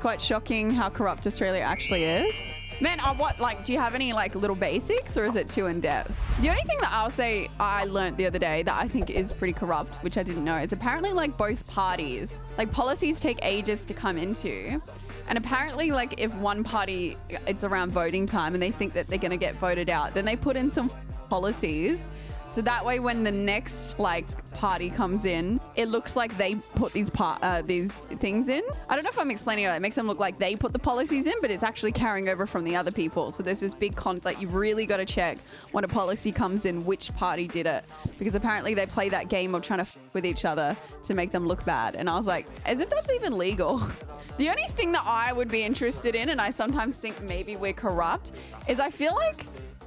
It's quite shocking how corrupt Australia actually is. Man, uh, what, like, do you have any, like, little basics or is it too in depth? The only thing that I'll say I learned the other day that I think is pretty corrupt, which I didn't know, is apparently, like, both parties, like, policies take ages to come into. And apparently, like, if one party, it's around voting time and they think that they're going to get voted out, then they put in some policies so that way, when the next like party comes in, it looks like they put these part uh, these things in. I don't know if I'm explaining it. It makes them look like they put the policies in, but it's actually carrying over from the other people. So there's this big conflict. You've really got to check when a policy comes in, which party did it, because apparently they play that game of trying to f with each other to make them look bad. And I was like, as if that's even legal. The only thing that I would be interested in, and I sometimes think maybe we're corrupt, is I feel like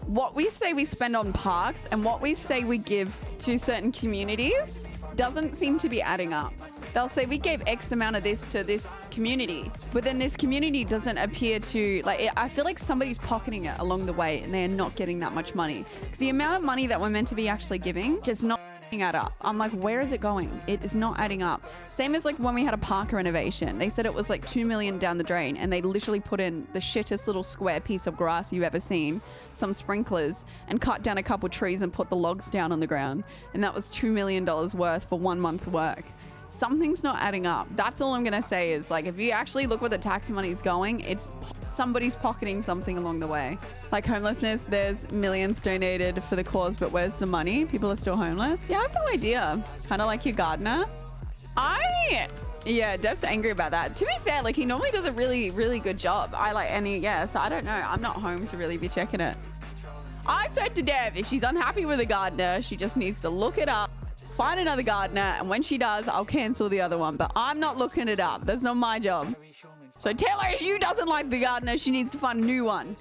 what we say we spend on parks and what we say we give to certain communities doesn't seem to be adding up. They'll say we gave X amount of this to this community, but then this community doesn't appear to like. I feel like somebody's pocketing it along the way, and they're not getting that much money because the amount of money that we're meant to be actually giving just not add up. I'm like, where is it going? It is not adding up. Same as like when we had a park renovation. They said it was like 2 million down the drain and they literally put in the shittest little square piece of grass you've ever seen, some sprinklers and cut down a couple trees and put the logs down on the ground. And that was $2 million worth for one month's work something's not adding up. That's all I'm going to say is like, if you actually look where the tax money is going, it's somebody's pocketing something along the way. Like homelessness, there's millions donated for the cause, but where's the money? People are still homeless. Yeah, I have no idea. Kind of like your gardener. I yeah, Dev's angry about that. To be fair, like he normally does a really, really good job. I like any, yeah, so I don't know. I'm not home to really be checking it. I said to Dev, if she's unhappy with a gardener, she just needs to look it up find another gardener, and when she does, I'll cancel the other one. But I'm not looking it up. That's not my job. So tell her if you doesn't like the gardener, she needs to find a new one.